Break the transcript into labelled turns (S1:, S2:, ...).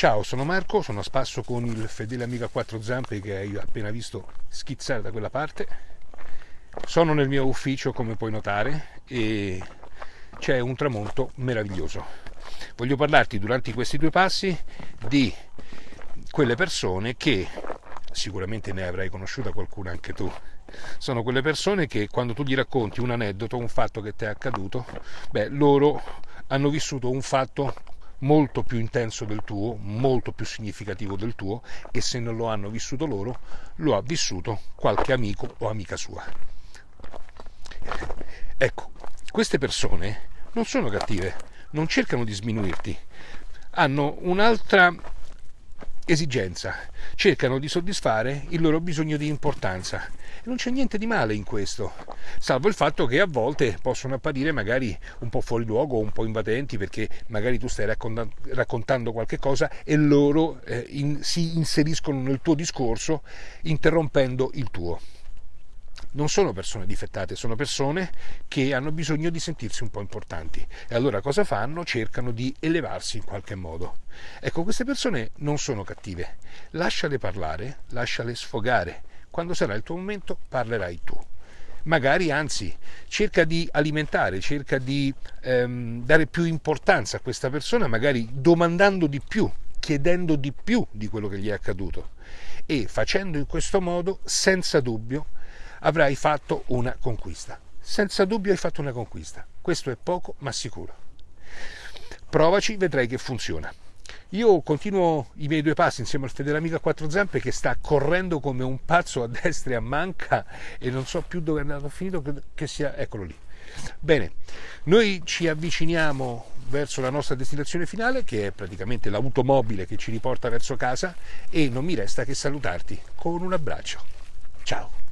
S1: Ciao, sono Marco, sono a spasso con il fedele amico a quattro zampe che hai appena visto schizzare da quella parte. Sono nel mio ufficio, come puoi notare, e c'è un tramonto meraviglioso. Voglio parlarti durante questi due passi di quelle persone che sicuramente ne avrai conosciuta qualcuna anche tu. Sono quelle persone che quando tu gli racconti un aneddoto, un fatto che ti è accaduto, beh, loro hanno vissuto un fatto molto più intenso del tuo, molto più significativo del tuo e se non lo hanno vissuto loro, lo ha vissuto qualche amico o amica sua. Ecco, queste persone non sono cattive, non cercano di sminuirti, hanno un'altra esigenza, cercano di soddisfare il loro bisogno di importanza. E non c'è niente di male in questo, salvo il fatto che a volte possono apparire magari un po' fuori luogo, un po' invadenti, perché magari tu stai raccontando qualche cosa e loro eh, in, si inseriscono nel tuo discorso interrompendo il tuo non sono persone difettate, sono persone che hanno bisogno di sentirsi un po' importanti. E allora cosa fanno? Cercano di elevarsi in qualche modo. Ecco, queste persone non sono cattive. Lasciale parlare, lasciale sfogare. Quando sarà il tuo momento parlerai tu. Magari anzi cerca di alimentare, cerca di ehm, dare più importanza a questa persona, magari domandando di più, chiedendo di più di quello che gli è accaduto e facendo in questo modo, senza dubbio, avrai fatto una conquista. Senza dubbio hai fatto una conquista. Questo è poco ma sicuro. Provaci, vedrai che funziona. Io continuo i miei due passi insieme al fedele amico a quattro zampe che sta correndo come un pazzo a destra e a manca e non so più dove è andato finito, che sia... eccolo lì. Bene, noi ci avviciniamo verso la nostra destinazione finale, che è praticamente l'automobile che ci riporta verso casa, e non mi resta che salutarti con un abbraccio. Ciao!